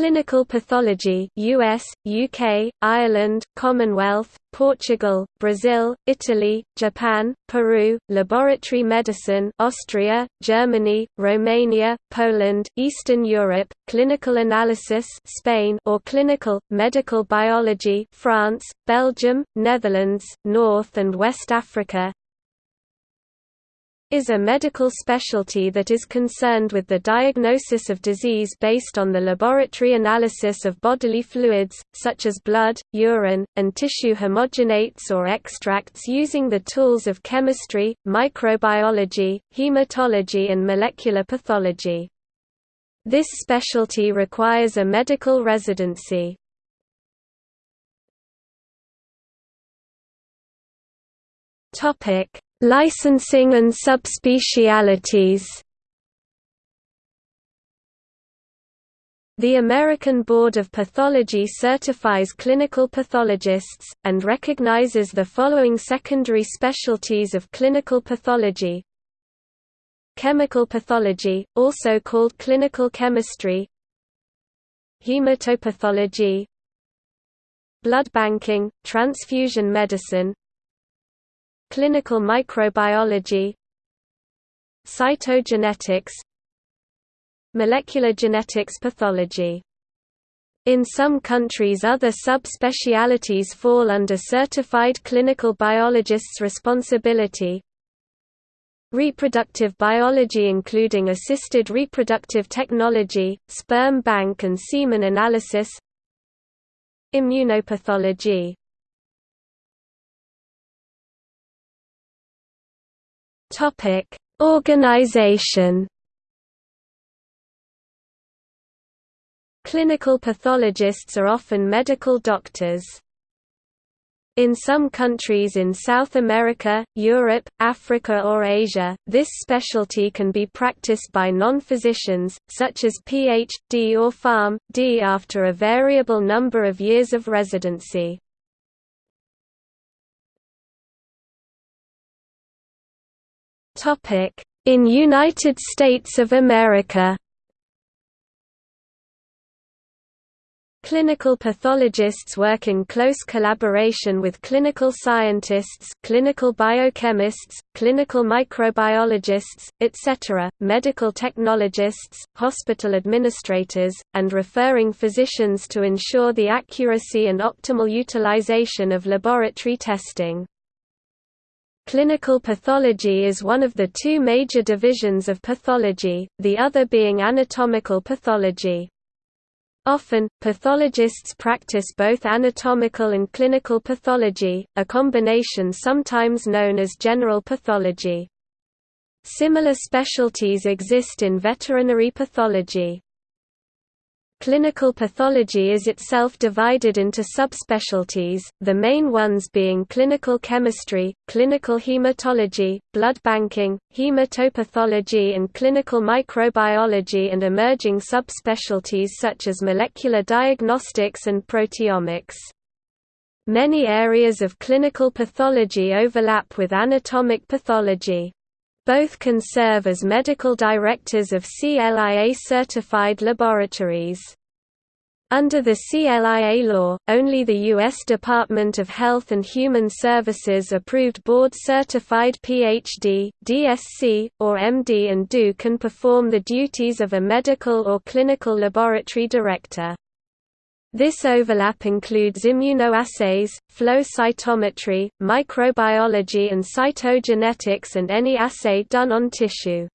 Clinical pathology US, UK, Ireland, Commonwealth, Portugal, Brazil, Italy, Japan, Peru, laboratory medicine Austria, Germany, Romania, Poland, Eastern Europe, clinical analysis Spain or clinical, medical biology France, Belgium, Netherlands, North and West Africa is a medical specialty that is concerned with the diagnosis of disease based on the laboratory analysis of bodily fluids, such as blood, urine, and tissue homogenates or extracts using the tools of chemistry, microbiology, hematology and molecular pathology. This specialty requires a medical residency. Topic Licensing and subspecialities. The American Board of Pathology certifies clinical pathologists, and recognizes the following secondary specialties of clinical pathology. Chemical pathology, also called clinical chemistry. Hematopathology Blood banking, transfusion medicine Clinical microbiology Cytogenetics Molecular genetics pathology. In some countries other subspecialities fall under certified clinical biologists' responsibility. Reproductive biology including assisted reproductive technology, sperm bank and semen analysis. Immunopathology Topic: Organization. Clinical pathologists are often medical doctors. In some countries in South America, Europe, Africa or Asia, this specialty can be practiced by non-physicians, such as Ph.D. or Pharm.D. after a variable number of years of residency. In United States of America Clinical pathologists work in close collaboration with clinical scientists clinical biochemists, clinical microbiologists, etc., medical technologists, hospital administrators, and referring physicians to ensure the accuracy and optimal utilization of laboratory testing. Clinical pathology is one of the two major divisions of pathology, the other being anatomical pathology. Often, pathologists practice both anatomical and clinical pathology, a combination sometimes known as general pathology. Similar specialties exist in veterinary pathology. Clinical pathology is itself divided into subspecialties, the main ones being clinical chemistry, clinical hematology, blood banking, hematopathology and clinical microbiology and emerging subspecialties such as molecular diagnostics and proteomics. Many areas of clinical pathology overlap with anatomic pathology. Both can serve as medical directors of CLIA-certified laboratories. Under the CLIA law, only the U.S. Department of Health and Human Services approved board-certified PhD, DSc, or MD and DO can perform the duties of a medical or clinical laboratory director. This overlap includes immunoassays, flow cytometry, microbiology and cytogenetics and any assay done on tissue.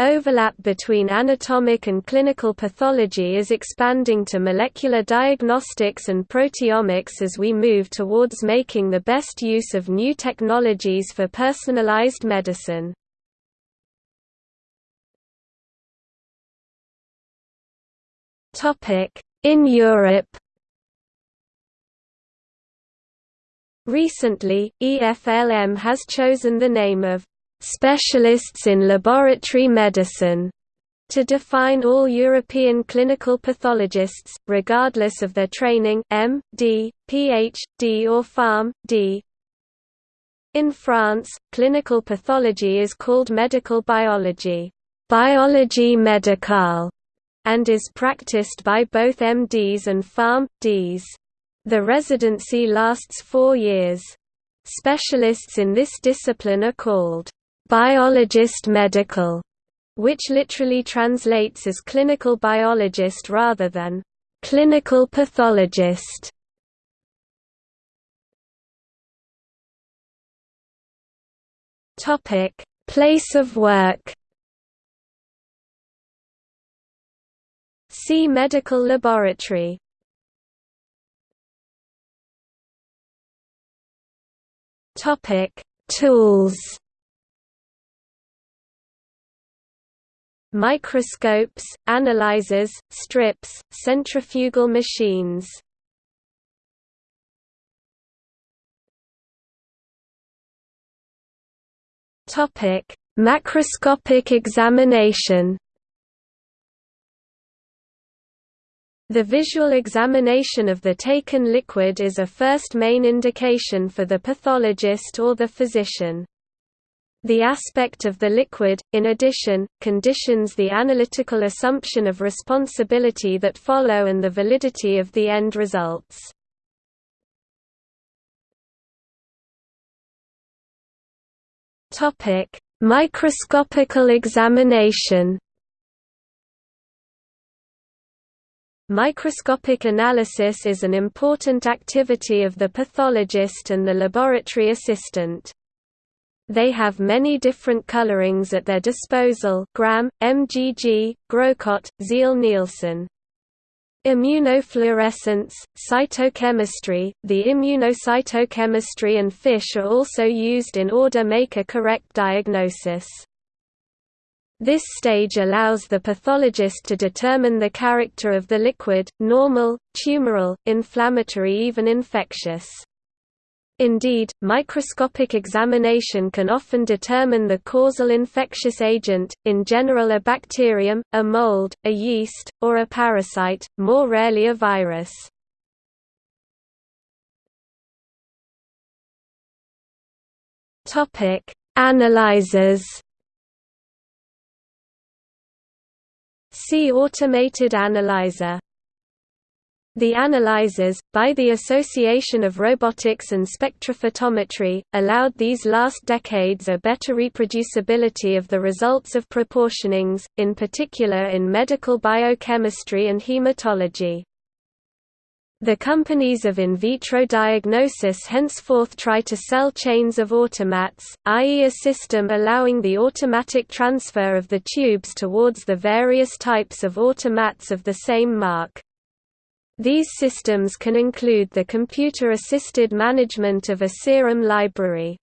Overlap between anatomic and clinical pathology is expanding to molecular diagnostics and proteomics as we move towards making the best use of new technologies for personalized medicine. Topic: in Europe Recently, EFLM has chosen the name of «specialists in laboratory medicine» to define all European clinical pathologists, regardless of their training M.D., Ph.D. or Pharm.D. In France, clinical pathology is called medical biology, biologie médicale, and is practiced by both MDs and PharM.Ds. The residency lasts four years. Specialists in this discipline are called biologist medical, which literally translates as clinical biologist rather than clinical pathologist. Topic: Place of work. See medical laboratory. Topic: Tools. Microscopes, analyzers, strips, centrifugal machines. Topic: Macroscopic examination. The visual examination of the taken liquid is a first main indication for the pathologist or the physician. The aspect of the liquid, in addition, conditions the analytical assumption of responsibility that follow and the validity of the end results. Microscopical examination Microscopic analysis is an important activity of the pathologist and the laboratory assistant. They have many different colorings at their disposal Gram, MGG, Grocott, Ziehl-Neelsen. Immunofluorescence, cytochemistry, the immunocytochemistry and FISH are also used in order to make a correct diagnosis. This stage allows the pathologist to determine the character of the liquid, normal, tumoral, inflammatory even infectious. Indeed, microscopic examination can often determine the causal infectious agent, in general a bacterium, a mold, a yeast, or a parasite, more rarely a virus. Analyzers See automated analyzer the analyzers, by the Association of Robotics and Spectrophotometry, allowed these last decades a better reproducibility of the results of proportionings, in particular in medical biochemistry and hematology. The companies of in vitro diagnosis henceforth try to sell chains of automats, i.e. a system allowing the automatic transfer of the tubes towards the various types of automats of the same mark. These systems can include the computer-assisted management of a serum library.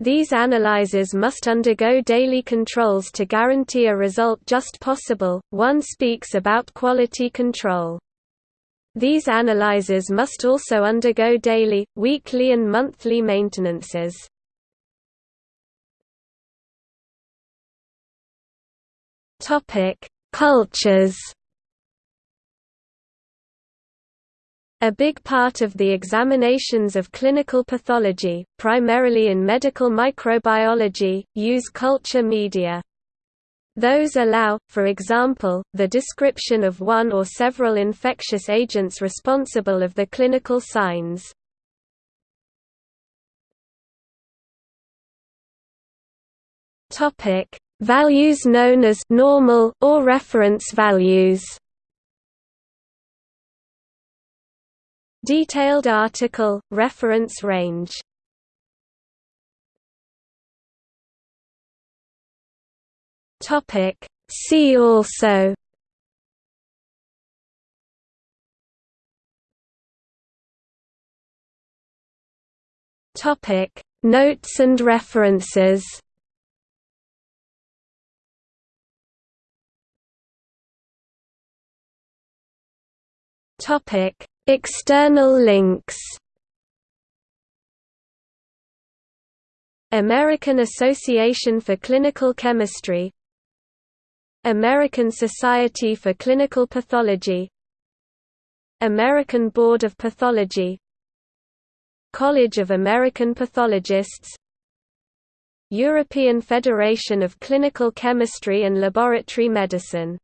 These analyzers must undergo daily controls to guarantee a result just possible. One speaks about quality control. These analyzers must also undergo daily, weekly and monthly maintenances. Cultures A big part of the examinations of clinical pathology, primarily in medical microbiology, use culture media. Those allow, for example, the description of one or several infectious agents responsible of the clinical signs. Values known as normal or reference values. Detailed article, reference range See also Topic Notes and references Topic External links American Association for Clinical Chemistry American Society for Clinical Pathology American Board of Pathology College of American Pathologists European Federation of Clinical Chemistry and Laboratory Medicine